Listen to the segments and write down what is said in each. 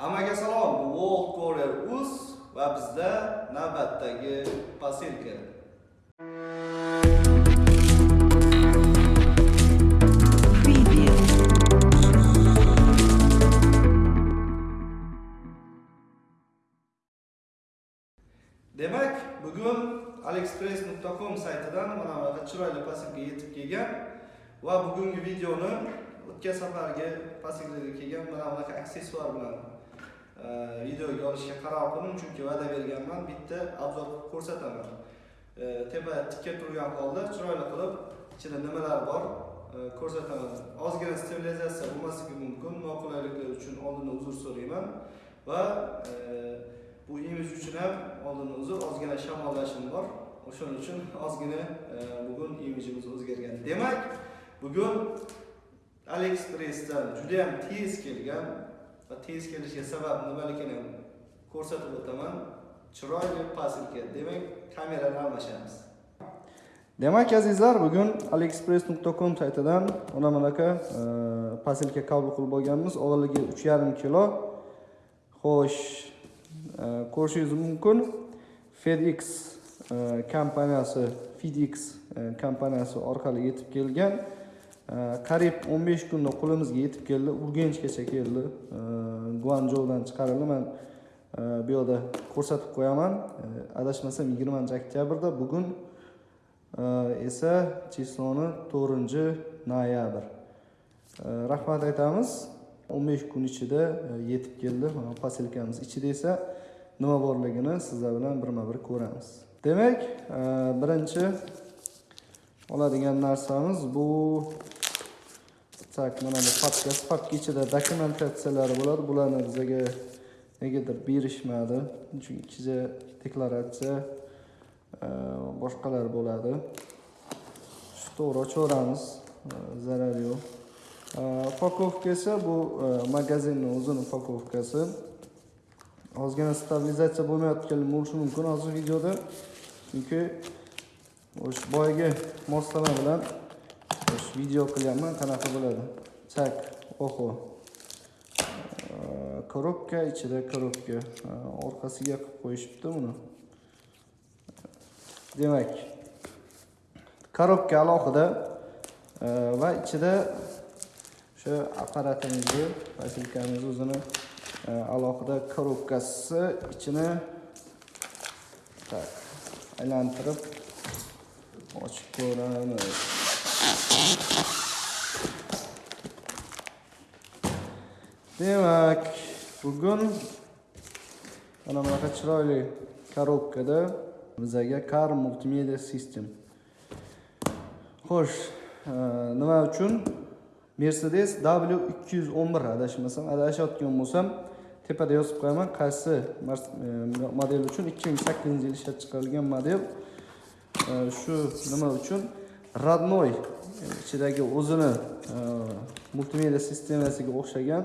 Hammaga salom. Bu World Courier Uz va bizda navbatdagi posilka. Demak, bugun aliexpress.com saytidan mana bunaqa chiroyli posilka yetib kelgan va bugungi videoni o'tgan safargi posilkaga kelgan mana bunaqa aksessuar bilan videoga olishga qaror qildim chunki va'da berganman bitta obzor qilib ko'rsataman tepa tikka turgan holda chiroyli qilib ichida nimalar bor e, ko'rsataman. Ozgina sterilizatsiya bo'lmasligi mumkin noqulayliklar uchun oldindan uzr so'rayman va e, bu imij uchun ham oldindan uzr ozgina shamollashim bor. O'shaning uchun ozgina e, bugun imijimiz o'zgargan. Demak bugun aliexpressdan judayam tez kelgan va tez kelishiga sabab nimaligini ko'rsatib o'taman. Chiroyli posilka demak kamerani almashamiz. Demak azizlar bugun aliexpress.com saytidan mana bunaqa e, posilka qabul qilib olganmiz. Og'irligi uch yarim kilo. Xo'sh e, ko'rishingiz mumkin. Fedex e, kompaniyasi fedex e, kompaniyasi orqali yetib kelgan. Qariyb 15 kunda qo'limizga yetib keldi urganchgacha keldi. E, guanjoudan chiqarildi. Man e, bu yoqda ko'rsatib qo'yaman. E, adashmasam 20 oktyabrda bugun e, esa chisloni 4 noyabr. Rahmat aytamiz. 15 kun ichida yetib keldi. Mana posilkamiz ichida esa nima borligini sizlar bilan birma bir ko'ramiz. Demak birinchi oladigan narsamiz bu chiqsak mana bu papka papka ichida dokumentatsiyalari bo'ladi. Bularni bizaga negadir berishmadi. Chunki ichida deklaratsiya e, boshqalar bo'ladi. Shu to'g'ri ochaveramiz e, zarar yo'q. E, Upakovka esa bu magazinni o'zini upakovkasi. Ozgina stabilizatsiya bo'lmayotgan bo'lishi mumkin hozir videoda. Chunki o'sha boyagi moslama bilan video qilyapman qanaqa bo'ladi? Chak oho. Korobka ichida korobka. Orqasiga qilib qo'yishibdi buni demak korobka alohida va ichida o'sha apparatimizni posilkamizni o'zini alohida korobkasi ichini tak aylantirib ochib ko'ramiz. Demak bugun mana bunaqa chiroyli korobkada bizaga car multimedia system. Xo'sh e, nima uchun? Mercedes w 211 adashmasam adashayotgan bo'lsam tepada yozib qo'yaman qaysi e, model uchun 2008 yil ishlab chiqarilgan model. E, shu nima uchun? Родной e, ichidagi o'zini e, multimedia sistemasiga o'xshagan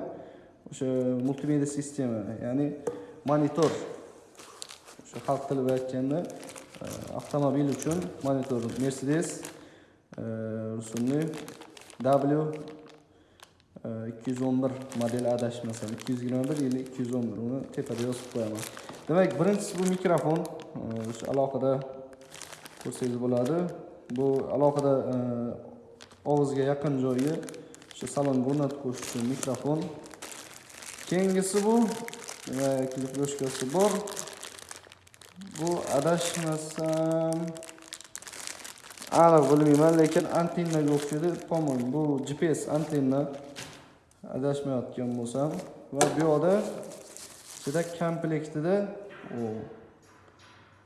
o'sha e, multimedia sistema ya'ni monitor o'sha xalq tilida aytganda avtomobil uchun monitor mercedes rusumli w e, 211 modeli adashmasam 221 yili 211 uni tepada yozib qo'yaman. Demak birinchisi bu mikrofon o'sha alohida ko'rsangiz bo'ladi. Bu alohida e, og'izga yaqin joyi o'sha salonga o'rnatib qo'yish uchun mikrofon. Keyingisi bu nima klipyoshkasi bor. Bu adashmasam aniq bilmayman lekin antennaga o'xshaydi помон bu gps antenna adashmayotgan bo'lsam va bu yoqda ichida komplektida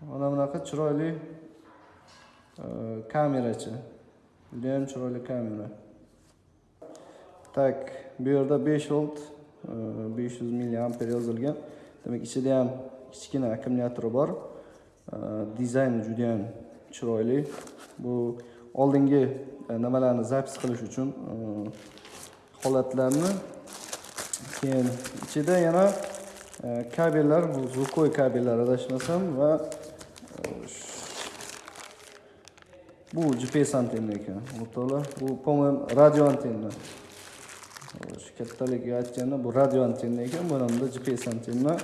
mana bunaqa chiroyli kamerachi judayam chiroyli kamera tak bu yerda 5 volt 500 milliamper yozilgan demak ichida ham kichkina akkumulyatori bor E, dizayni judayam chiroyli bu oldingi nimalarni zapis qilish uchun holatlarni keyin ichida yana kabellar bu zukoy kabellar adashmasam va bu gps antenna ekan o'rtoqlar bu по-моему radio antenna. Shu kattaligiga aytganda bu radio antenna ekan bu hamda gps antenna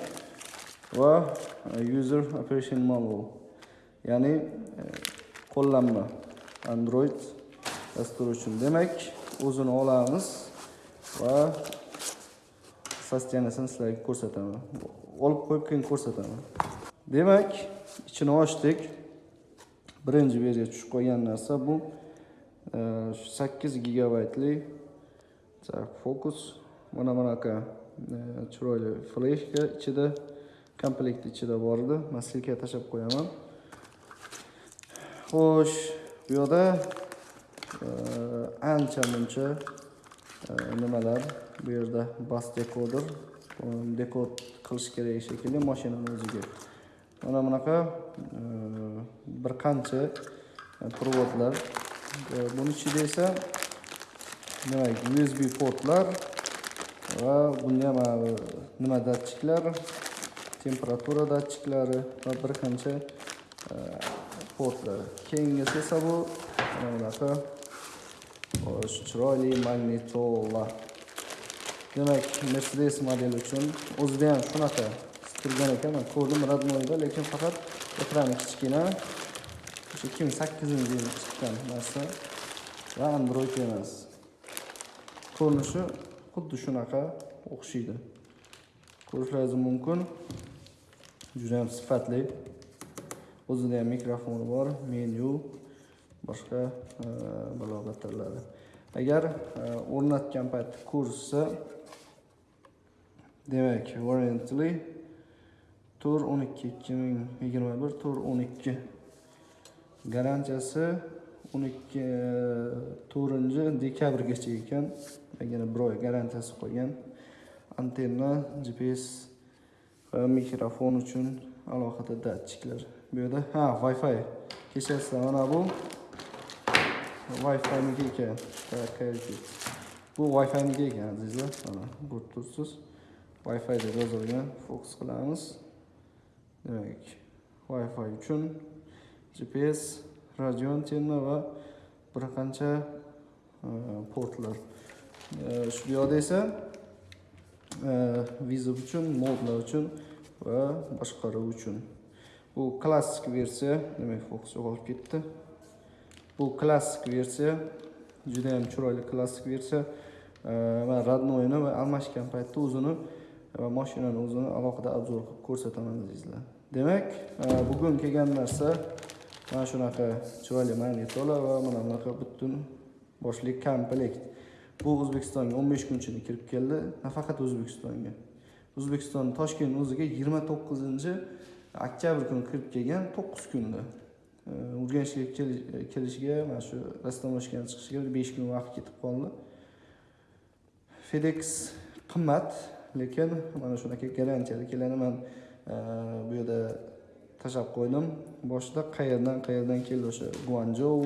va e, user operation manual. Ya'ni e, qo'llanma. Android dasturi uchun. Demak o'zini olamiz va sostenasini sizlarga ko'rsataman. Olib qo'yib keyin ko'rsataman. Demak ichini ochdik. Birinchi versiya yerga tushib qolgan narsa bu. E, shu sakkiz gigabaytli fokus mana bunaqa e, chiroyli fleshka ichida komplekt ichida bor edi. Man silka tashlab qo'yaman. Xo'sh bu yoqda e, ancha muncha e, nimalar bu yerda bas dekoder dekod qilish kerak shekilli mashinani o'ziga mana bunaqa e, bir qancha provodlar e, buni ichida esa demak usb portlar va bunga mana bu e, nima datchiklar temperatura datchiklari va bir qancha portlar. Keyingisi esa bu mana bunaqa chiroyli magnitola demak mercedes modeli uchun o'zida ham shunaqa turgan ekan man ko'rdim роднойda lekin faqat ekrani kichkina. O'sha ikki ming sakkizinchi yili chiqqan narsa. Va android emas. Ko'rinishi xuddi shunaqa o'xshaydi. Ko'rishlaringiz mumkin. Juda ham sifatli. O'zida ham mikrofoni bor menyu boshqa e, balobatirlari agar e, o'rnatgan paytda ko'rishsa demak warranty to'rt o'n ikki ikki ming yigirma bir to'rt o'n ikki. Garantiyasi o'n ikki e, to'rtinchi dekabrgacha ekan. Yana bir oy garantiyasi qolgan antenna gps va mikrofon uchun alohida datchiklar bu yerda. Ha wi-fi kechasi mana bu wi-fi niki ekan? Bu wi-fi niki ekan azizlar? Mana ko'rib turibsiz. Wi-fi deb yozilgan. Fokus qilamiz. Demak wi-fi uchun gps radio antenna va bir qancha e, portlar. E, shu yoqda esa e, uchun modlar uchun va boshqaruv uchun. Bu klassik versiya demak fokus yo'qolib ketdi. Bu klassik versiya juda ham chiroyli klassik versiya. E, man роднойni va almashgan paytda o'zini va mashinani o'zini alohida obzor qilib ko'rsataman azizlar. Demak e, bugun kelgan narsa mana shunaqa chiroyli magnitola va mana bunaqa butun boshli komplekt. Bu o'zbekistonga o'n besh kun ichida kirib keldi nafaqat o'zbekistonga. O'zbekiston toshkent o'ziga yigirma to'qqizinchi oktyabr kuni kirib kelgan 9 kunda. E, Urganchga kelishiga mana shu rastamashkani chiqishiga bir besh kun vaqt ketib qoldi. Fedex qimmat lekin mana shunaqa garantiyali keladi man bu yerda tashlab qo'ydim. Boshida qayerdan qayerdan keldi o'sha guanjou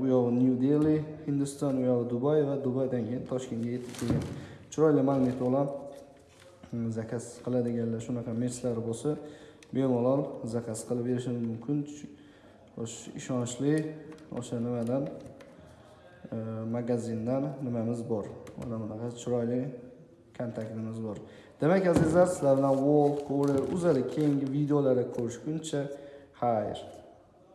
u yog'i new delhi hindiston u yog'i dubay va dubaydan keyin toshkentga yetib kelgan. Chiroyli magnitola bilan hmm, zakaz qiladiganlar shunaqa merslari bo'lsa bemalol zakaz qilib berishim mumkin. O'sha ishonchli o'sha nimadan magazindan nimamiz bor? Mana bunaqa chiroyli kontaktimiz bor. Demak azizlar sizlar bilan world courier uzali keyingi videolarda ko'rishguncha xayr.